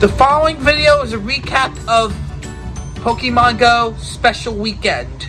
The following video is a recap of Pokemon Go Special Weekend.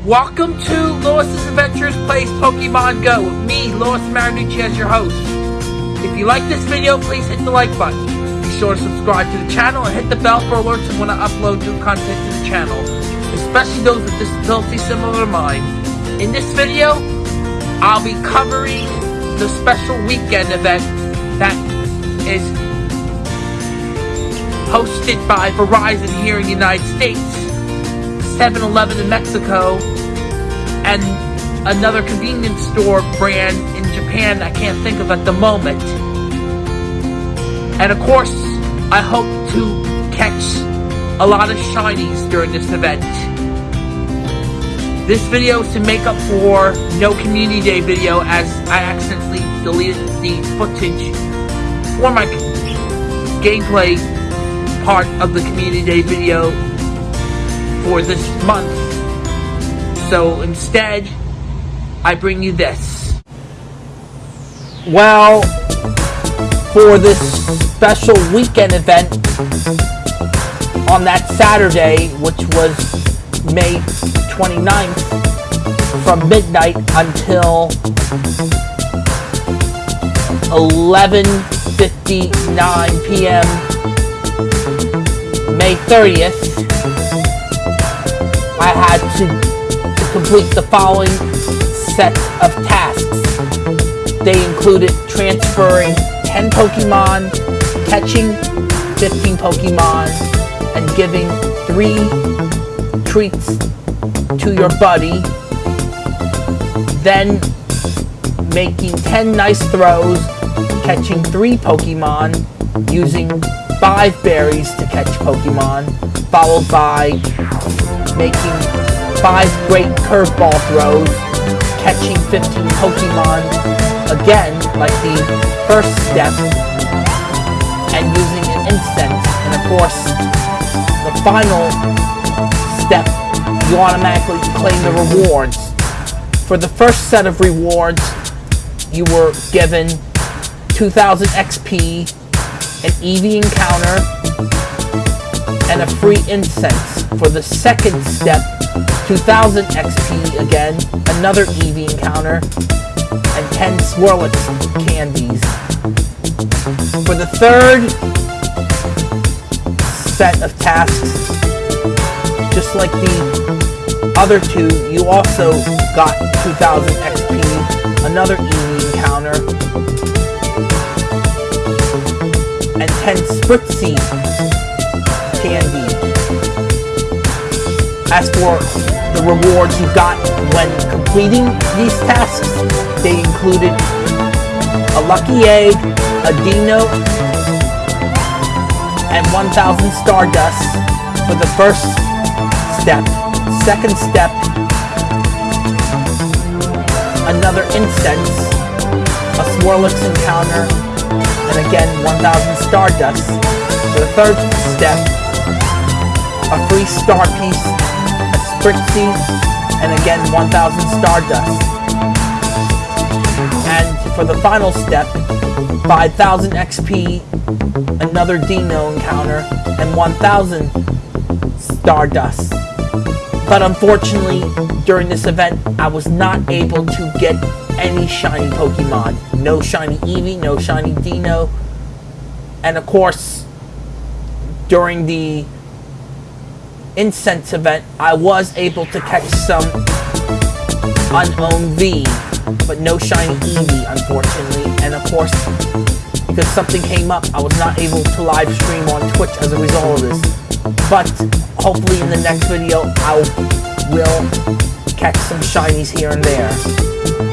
Welcome to Lewis's Adventures Plays Pokemon Go with me, Lewis Marinucci, as your host. If you like this video, please hit the like button. Be sure to subscribe to the channel and hit the bell for alerts when I upload new content to the channel, especially those with disabilities similar to mine. In this video, I'll be covering the special weekend event that is hosted by Verizon here in the United States 7-Eleven in Mexico, and another convenience store brand in Japan I can't think of at the moment. And of course, I hope to catch a lot of shinies during this event. This video is to make up for no Community Day video as I accidentally deleted the footage for my gameplay part of the Community Day video for this month. So instead, I bring you this. Well, for this special weekend event on that Saturday, which was May 29th, from midnight until 11.59 p.m. May 30th, I had to, complete the following set of tasks. They included transferring 10 Pokemon, catching 15 Pokemon, and giving 3 treats to your buddy. Then making 10 nice throws, catching 3 Pokemon, using 5 berries to catch Pokemon, followed by making 5 great curveball throws, catching 15 Pokemon, again, like the first step, and using an incense, and of course, the final step, you automatically claim the rewards. For the first set of rewards, you were given 2000 XP, an Eevee encounter, and a free incense. For the second step, 2000 XP again, another Eevee encounter, and 10 Swirlix candies. For the third set of tasks, just like the other two, you also got 2000 XP, another Eevee encounter, and 10 Spritzee candy. As for the rewards you got when completing these tasks, they included a lucky egg, a Dino, and 1000 Stardust for the first step. Second step, another incense. a Swirlix encounter, and again 1000 Stardust. For the third step, a free star piece, a and again 1000 Stardust. And for the final step, 5000 XP, another Dino encounter, and 1000 Stardust. But unfortunately, during this event, I was not able to get any shiny Pokemon. No shiny Eevee, no shiny Dino. And of course, during the Incense event, I was able to catch some Unown V, but no shiny Eevee, unfortunately. And of course, because something came up, I was not able to live stream on Twitch as a result of this. But hopefully in the next video, I will catch some shinies here and there.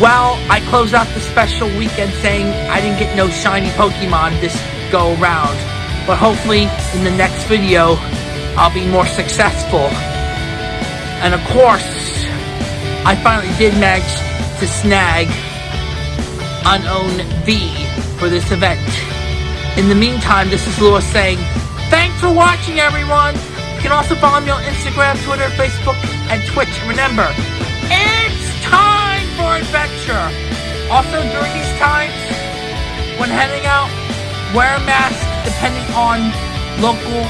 Well, I closed out the special weekend saying I didn't get no shiny Pokemon this go around. But hopefully, in the next video, I'll be more successful. And of course, I finally did manage to snag Unown V for this event. In the meantime, this is Lewis saying, Thanks for watching, everyone! You can also follow me on Instagram, Twitter, Facebook, and Twitch. Remember! Adventure. Also, during these times, when heading out, wear a mask depending on local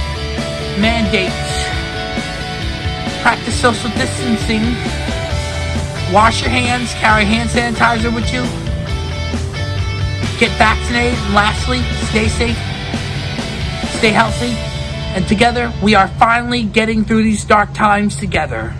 mandates. Practice social distancing. Wash your hands, carry hand sanitizer with you. Get vaccinated, lastly, stay safe, stay healthy, and together we are finally getting through these dark times together.